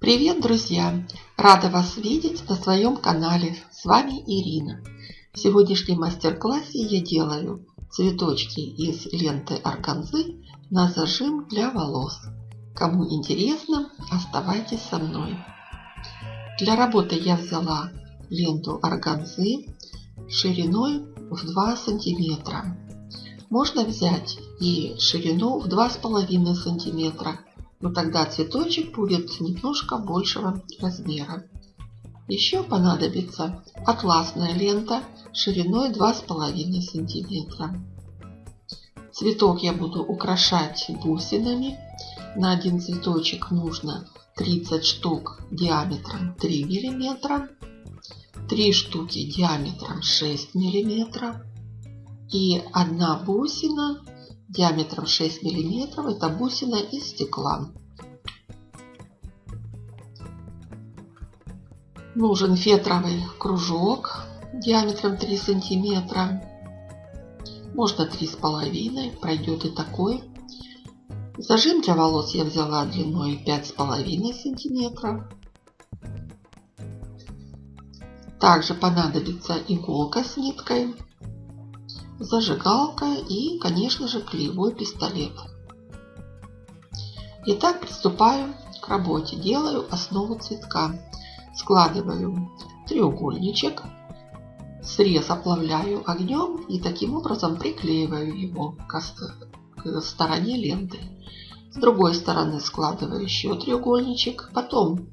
Привет, друзья! Рада вас видеть на своем канале. С вами Ирина. В сегодняшнем мастер-классе я делаю цветочки из ленты органзы на зажим для волос. Кому интересно, оставайтесь со мной. Для работы я взяла ленту органзы шириной в 2 сантиметра. Можно взять и ширину в 2,5 сантиметра но тогда цветочек будет немножко большего размера. Еще понадобится атласная лента шириной 2,5 сантиметра. Цветок я буду украшать бусинами. На один цветочек нужно 30 штук диаметром 3 миллиметра, 3 штуки диаметром 6 миллиметров и одна бусина диаметром 6 мм. Это бусина из стекла. Нужен фетровый кружок диаметром 3 сантиметра. Можно 3,5, пройдет и такой. Зажим для волос я взяла длиной 5,5 сантиметров. Также понадобится иголка с ниткой зажигалка и, конечно же, клеевой пистолет. Итак, приступаю к работе. Делаю основу цветка. Складываю треугольничек, срез оплавляю огнем и таким образом приклеиваю его к стороне ленты. С другой стороны складываю еще треугольничек, потом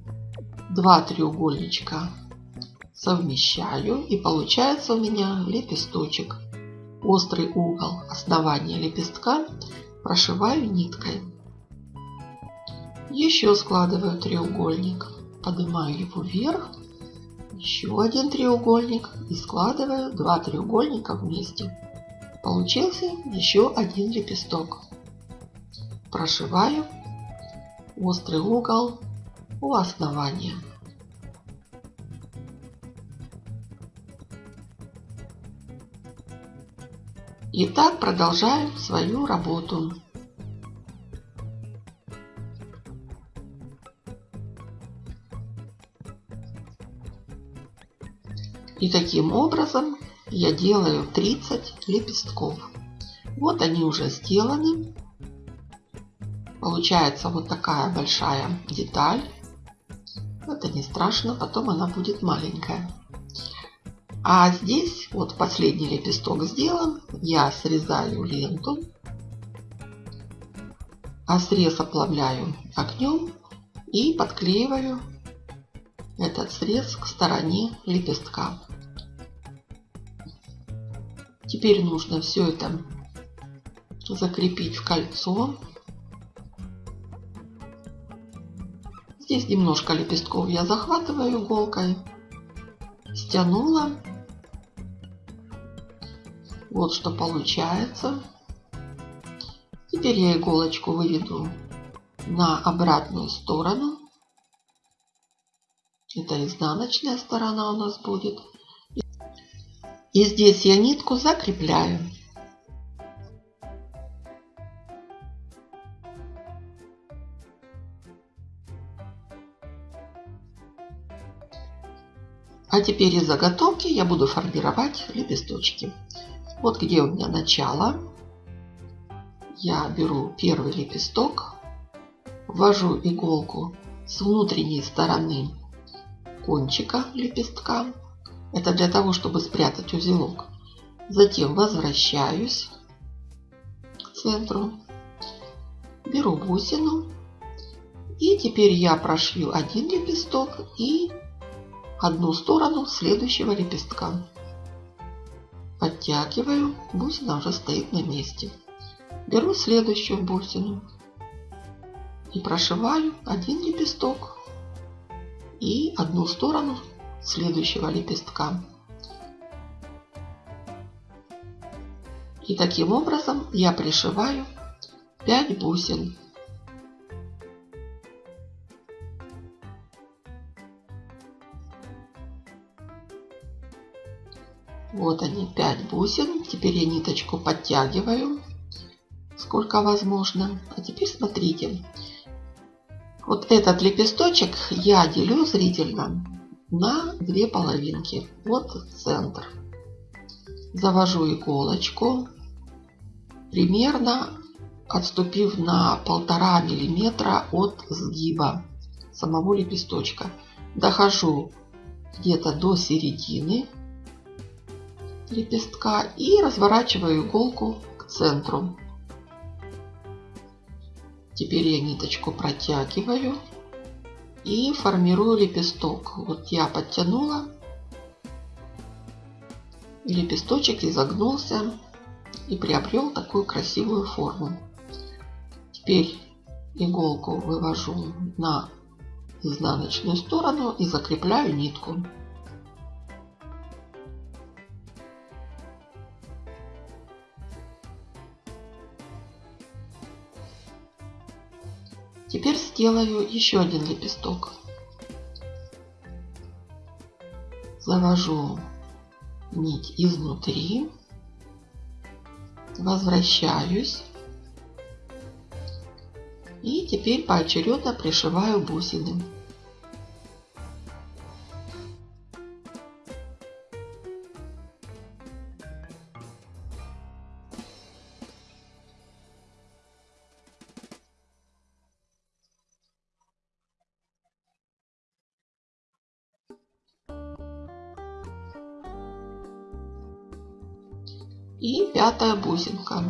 два треугольничка совмещаю и получается у меня лепесточек острый угол основания лепестка прошиваю ниткой. Еще складываю треугольник, поднимаю его вверх, еще один треугольник и складываю два треугольника вместе. Получился еще один лепесток. Прошиваю острый угол у основания. И так продолжаю свою работу. И таким образом я делаю 30 лепестков. Вот они уже сделаны. Получается вот такая большая деталь. Это не страшно, потом она будет маленькая. А здесь вот последний лепесток сделан. Я срезаю ленту. А срез оплавляю огнем и подклеиваю этот срез к стороне лепестка. Теперь нужно все это закрепить в кольцо. Здесь немножко лепестков я захватываю иголкой, стянула вот что получается. Теперь я иголочку выведу на обратную сторону. Это изнаночная сторона у нас будет. И здесь я нитку закрепляю. А теперь из заготовки я буду формировать лепесточки. Вот где у меня начало. Я беру первый лепесток, ввожу иголку с внутренней стороны кончика лепестка. Это для того, чтобы спрятать узелок. Затем возвращаюсь к центру, беру бусину и теперь я прошью один лепесток и одну сторону следующего лепестка. Подтягиваю, бусина уже стоит на месте. Беру следующую бусину и прошиваю один лепесток и одну сторону следующего лепестка. И таким образом я пришиваю 5 бусин. Вот они, 5 бусин. Теперь я ниточку подтягиваю, сколько возможно. А теперь смотрите, Вот этот лепесточек я делю зрительно на две половинки. Вот центр. Завожу иголочку, примерно отступив на полтора миллиметра от сгиба самого лепесточка. Дохожу где-то до середины лепестка и разворачиваю иголку к центру. Теперь я ниточку протягиваю и формирую лепесток. Вот я подтянула, лепесточек изогнулся и приобрел такую красивую форму. Теперь иголку вывожу на изнаночную сторону и закрепляю нитку. Теперь сделаю еще один лепесток. Завожу нить изнутри, возвращаюсь и теперь поочередно пришиваю бусины. И пятая бусинка.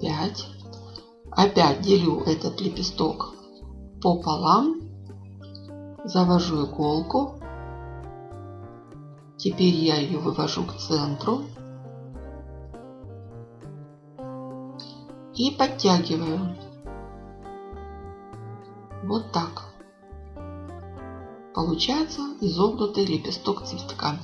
Пять. Опять делю этот лепесток пополам. Завожу иголку. Теперь я ее вывожу к центру. И подтягиваю. Вот так. Получается изогнутый лепесток цветка.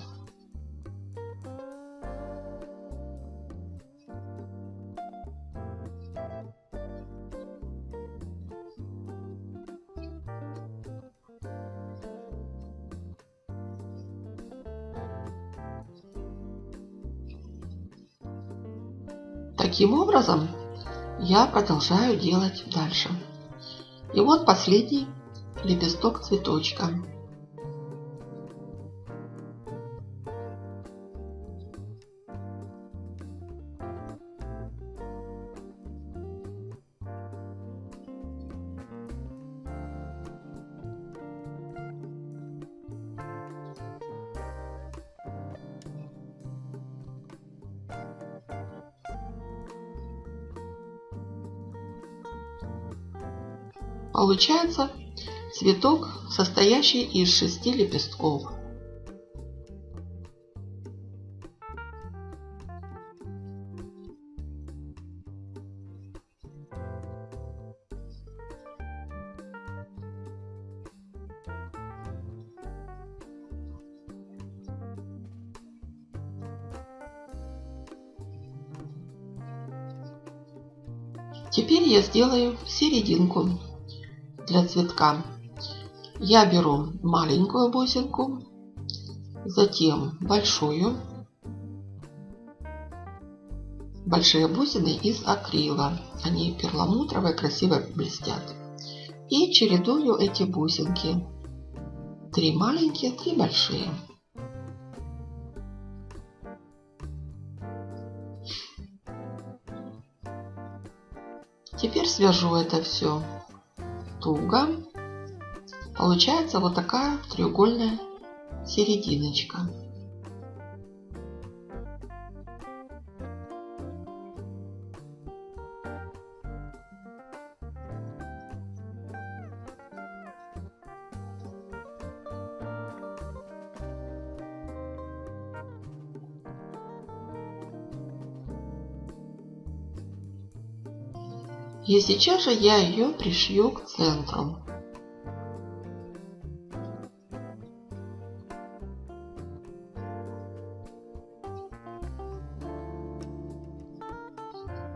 Таким образом я продолжаю делать дальше. И вот последний лепесток цветочка. Получается цветок, состоящий из шести лепестков. Теперь я сделаю серединку для цветка. Я беру маленькую бусинку, затем большую. Большие бусины из акрила. Они перламутровые, красиво блестят. И чередую эти бусинки. Три маленькие, три большие. Теперь свяжу это все туго. Получается вот такая треугольная серединочка. И сейчас же я ее пришью к центру.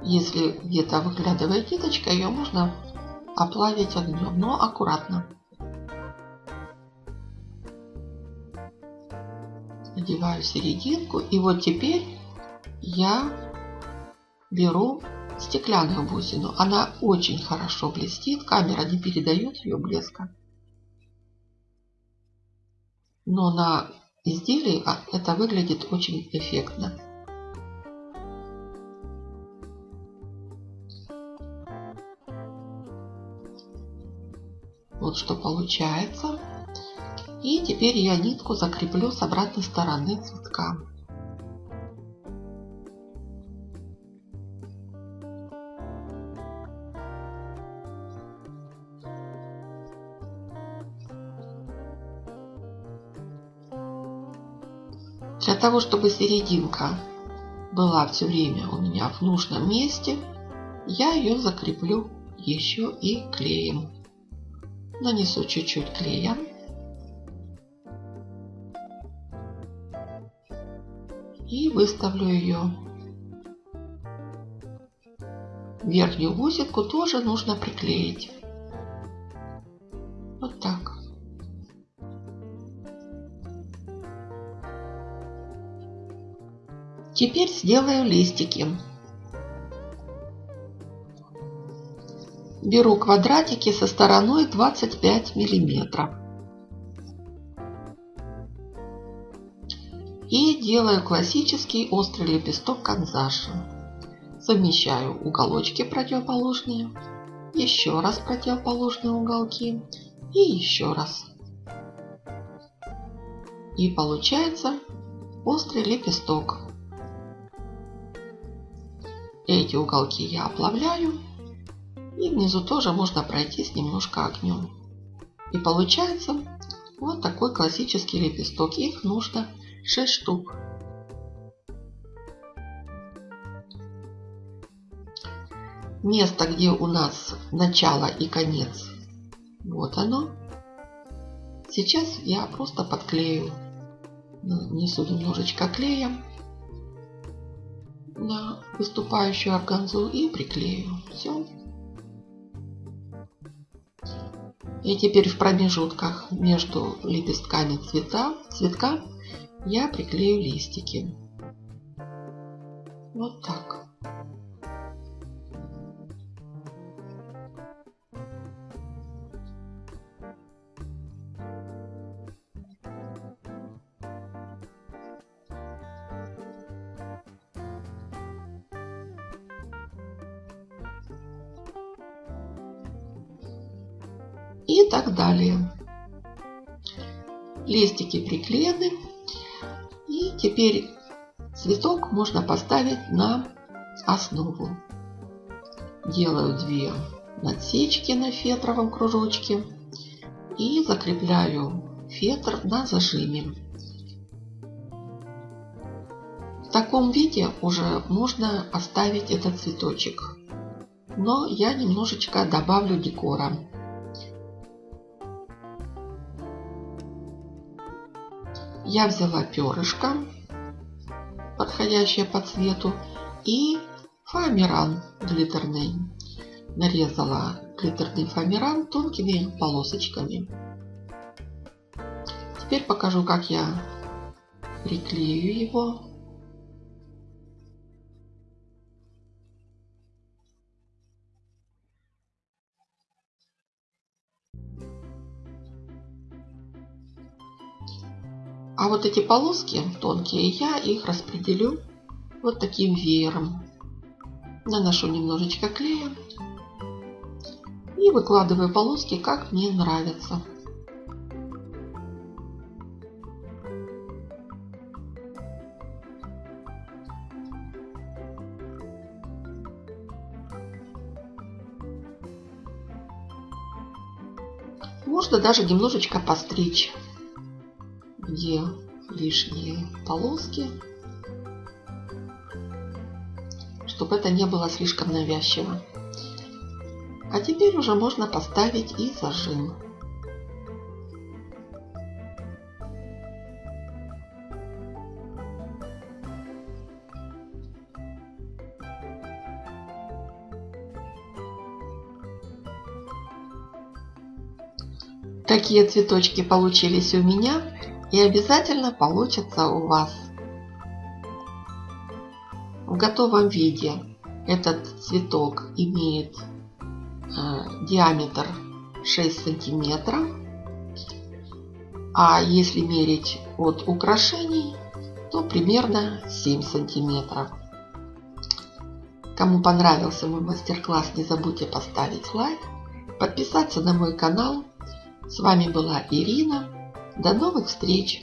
Если где-то выглядывает ниточка, ее можно оплавить огнем, но аккуратно. Надеваю серединку и вот теперь я беру стеклянную бусину. Она очень хорошо блестит, камера не передает ее блеска. Но на изделии а, это выглядит очень эффектно. Вот что получается. И теперь я нитку закреплю с обратной стороны цветка. Для того, чтобы серединка была все время у меня в нужном месте, я ее закреплю еще и клеем. Нанесу чуть-чуть клея. И выставлю ее. Верхнюю гусетку тоже нужно приклеить. Теперь сделаю листики. Беру квадратики со стороной 25 миллиметров. И делаю классический острый лепесток канзаши. Совмещаю уголочки противоположные, еще раз противоположные уголки и еще раз. И получается острый лепесток. Эти уголки я оплавляю. И внизу тоже можно пройтись немножко огнем. И получается вот такой классический лепесток. Их нужно 6 штук. Место, где у нас начало и конец, вот оно. Сейчас я просто подклею. Нанесу немножечко клея на выступающую органзу и приклею. Все. И теперь в промежутках между лепестками цвета, цветка я приклею листики. Вот так. И так далее. Листики приклеены. И теперь цветок можно поставить на основу. Делаю две надсечки на фетровом кружочке и закрепляю фетр на зажиме. В таком виде уже можно оставить этот цветочек. Но я немножечко добавлю декора. Я взяла перышко, подходящее по цвету, и фоамиран глиттерный. Нарезала глиттерный фоамиран тонкими полосочками. Теперь покажу, как я приклею его А вот эти полоски тонкие, я их распределю вот таким веером. Наношу немножечко клея и выкладываю полоски, как мне нравится. Можно даже немножечко постричь где лишние полоски, чтобы это не было слишком навязчиво. А теперь уже можно поставить и зажим. Такие цветочки получились у меня и обязательно получится у вас. В готовом виде Этот цветок имеет э, диаметр 6 сантиметров. А если мерить от украшений, то примерно 7 сантиметров. Кому понравился мой мастер-класс, не забудьте поставить лайк, подписаться на мой канал. С вами была Ирина. До новых встреч!